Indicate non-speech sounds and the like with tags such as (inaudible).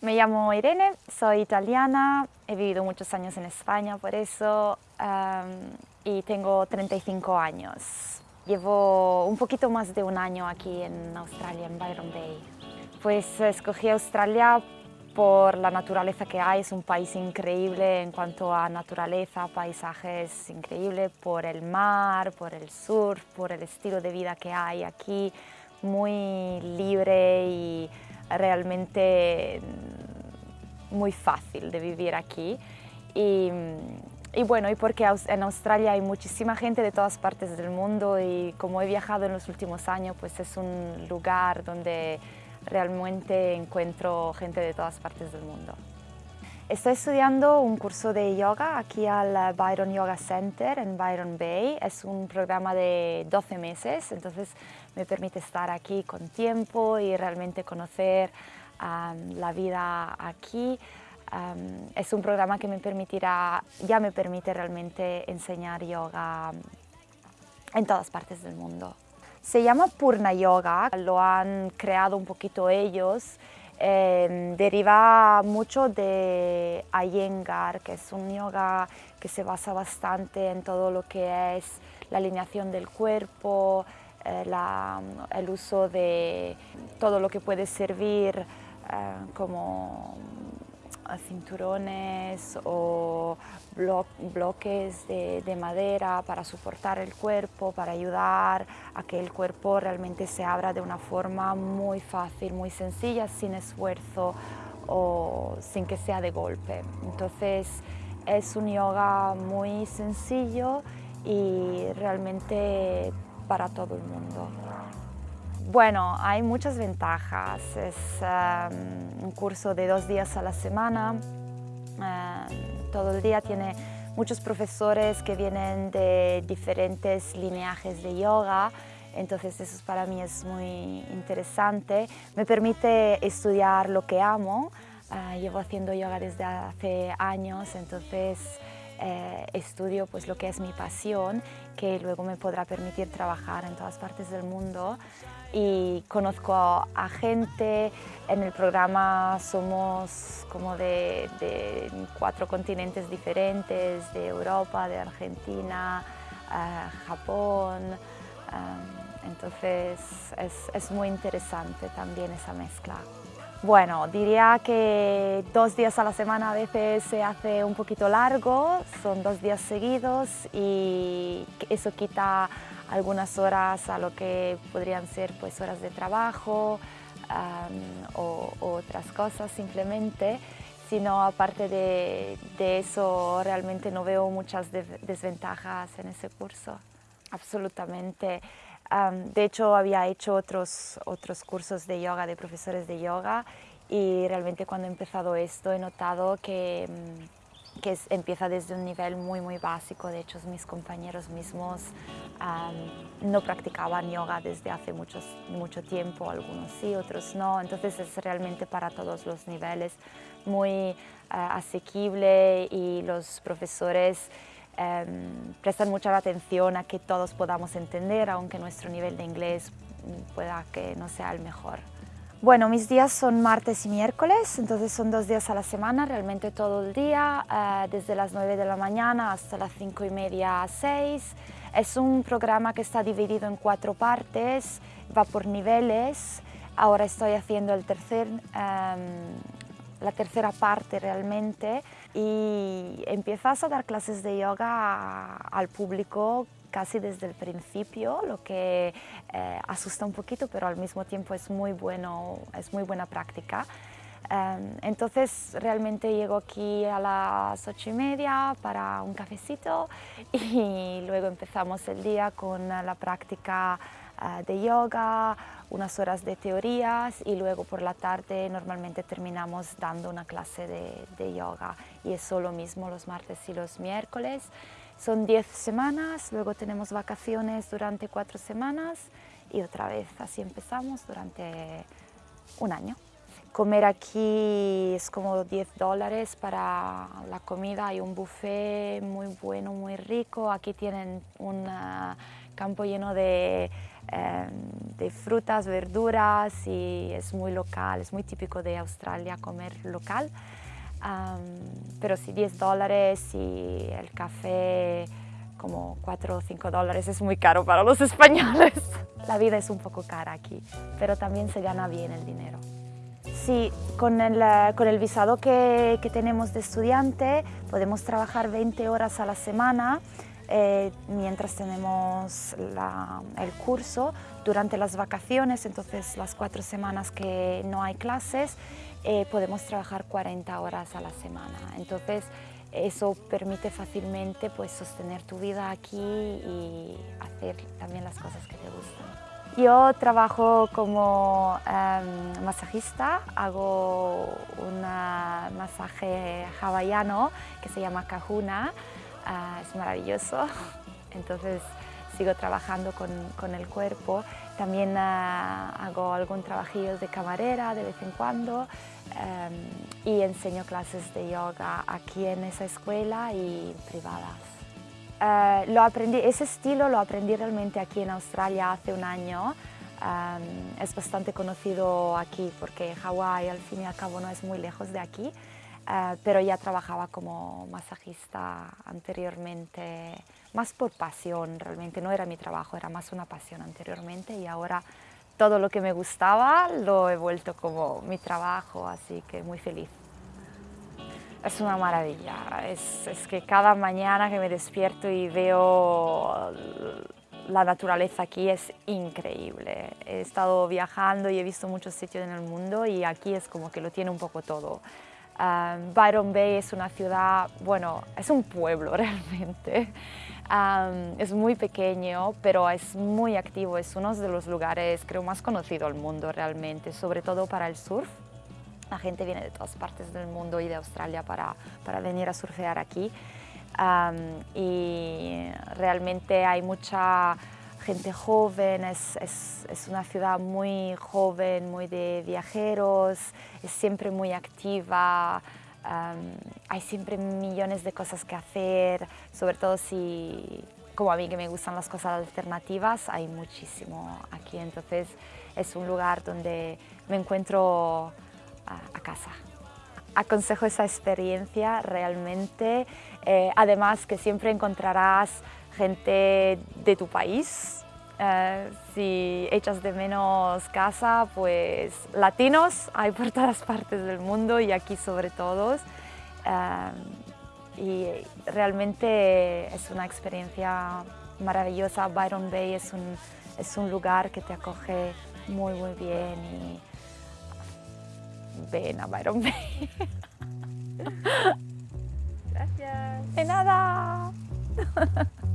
Me llamo Irene, soy italiana, he vivido muchos años en España por eso y tengo 35 años. Llevo un poquito más de un año aquí en Australia, en Byron Bay. Pues escogí Australia por la naturaleza que hay, es un país increíble en cuanto a naturaleza, paisajes increíbles, por el mar, por el sur, por el estilo de vida que hay aquí, muy libre y realmente muy fácil de vivir aquí. Y, bueno, y porque en Australia hay muchísima gente de todas partes del mundo y como he viajado en los últimos años, pues es un lugar donde realmente encuentro gente de todas partes del mundo. Estoy estudiando un curso de yoga aquí al Byron Yoga Center en Byron Bay. Es un programa de 12 meses, entonces me permite estar aquí con tiempo y realmente conocer la vida aquí. es un programa que me permitirá, ya me permite realmente enseñar yoga en todas partes del mundo. Se llama Purna Yoga, lo han creado un poquito ellos. Em, deriva mucho de Iyengar, que es un yoga que se basa bastante en todo lo que es la alineación del cuerpo, eh, el uso de todo lo que puede servir eh, como cinturones o bloques de, madera para soportar el cuerpo, para ayudar a que el cuerpo realmente se abra de una forma muy fácil, muy sencilla, sin esfuerzo o sin que sea de golpe. Entonces es un yoga muy sencillo y realmente para todo el mundo. Bueno, hay muchas ventajas. Es em, un curso de dos días a la semana. Em, todo el día tiene muchos profesores que vienen de diferentes lineajes de yoga. Entonces eso para mí es muy interesante. Me permite estudiar lo que amo. Eh, llevo haciendo yoga desde hace años, entonces eh, estudio pues lo que es mi pasión, que luego me podrá permitir trabajar en todas partes del mundo y conozco a gente. En el programa somos como de, cuatro continentes diferentes, de Europa, de Argentina, eh, Japón. Eh, entonces es, es muy interesante también esa mezcla. Bueno, diría que dos días a la semana a veces se hace un poquito largo, son dos días seguidos y eso quita algunas horas a lo que podrían ser pues, horas de trabajo o, otras cosas simplemente, sino aparte de, eso realmente no veo muchas desventajas en ese curso, absolutamente. De hecho había hecho otros, otros cursos de yoga, de profesores de yoga y realmente cuando he empezado esto he notado que mm, que empieza desde un nivel muy muy básico, de hecho mis compañeros mismos no practicaban yoga desde hace muchos, mucho tiempo, algunos sí, otros no, entonces es realmente para todos los niveles muy eh, asequible y los profesores em, prestan mucha atención a que todos podamos entender, aunque nuestro nivel de inglés pueda que no sea el mejor. Bueno, mis días son martes y miércoles, entonces son dos días a la semana, realmente todo el día, eh, desde las 9 de la mañana hasta las 5 y media a 6. Es un programa que está dividido en cuatro partes, va por niveles. Ahora estoy haciendo el tercer, em, la tercera parte realmente y empiezas a dar clases de yoga al público casi desde el principio, lo que eh, asusta un poquito, pero al mismo tiempo es muy, bueno, es muy buena práctica. Em, entonces realmente llego aquí a las ocho y media para un cafecito (laughs) y luego empezamos el día con la práctica de yoga, unas horas de teorías y luego por la tarde normalmente terminamos dando una clase de, yoga y es lo mismo los martes y los miércoles. Son 10 semanas, luego tenemos vacaciones durante 4 semanas y otra vez así empezamos durante un año. Comer aquí es como 10 dólares para la comida, hay un buffet muy bueno, muy rico. Aquí tienen un ah, campo lleno de em, de frutas, verduras y es muy local, es muy típico de Australia comer local. pero sí, 10 dólares y el café como 4 o 5 dólares es muy caro para los (laughs) españoles. La vida es un poco cara aquí, pero también se gana bien el dinero. Sí, con el, eh, con el visado que, que, tenemos de estudiante podemos trabajar 20 horas a la semana eh, mientras tenemos el curso. Durante las vacaciones, entonces las cuatro semanas que no hay clases, eh, podemos trabajar 40 horas a la semana. Entonces eso permite fácilmente pues, sostener tu vida aquí y hacer también las cosas que te gustan. Yo trabajo como em, masajista, hago un masaje hawaiano que se llama Kahuna, ah, es maravilloso, (laughs) entonces sigo trabajando con, con el cuerpo. También ah, hago algún trabajillo de camarera de vez en cuando em, y enseño clases de yoga aquí en esa escuela y privadas. Eh, lo aprendí, ese estilo lo aprendí realmente aquí en Australia hace un año. es bastante conocido aquí porque Hawái al fin y al cabo no es muy lejos de aquí, eh, pero ya trabajaba como masajista anteriormente, más por pasión realmente, no era mi trabajo, era más una pasión anteriormente y ahora todo lo que me gustaba lo he vuelto como mi trabajo, así que muy feliz es una maravilla. Es, que cada mañana que me despierto y veo la naturaleza aquí es increíble. He estado viajando y he visto muchos sitios en el mundo y aquí es como que lo tiene un poco todo. Um, Byron Bay es una ciudad, bueno, es un pueblo (laughs) realmente. Um, es muy pequeño, pero es muy activo. Es uno de los lugares, creo, más conocidos del mundo realmente, sobre todo para el surf. La gente viene de todas partes del mundo y de Australia para, para venir a surfear aquí. y realmente hay mucha gente joven, es, es, es, una ciudad muy joven, muy de viajeros, es siempre muy activa, hay siempre millones de cosas que hacer, sobre todo si, como a mí que me gustan las cosas alternativas, hay muchísimo aquí, entonces es un lugar donde me encuentro a, casa. Aconsejo esa experiencia realmente, eh, además que siempre encontrarás gente de tu país. Eh, si echas de menos casa, pues latinos hay por todas partes del mundo y aquí sobre todo. Eh, y realmente es una experiencia maravillosa. Byron Bay es un, es un lugar que te acoge muy muy bien ven Byron. (laughs) Gracias. De nada. (laughs)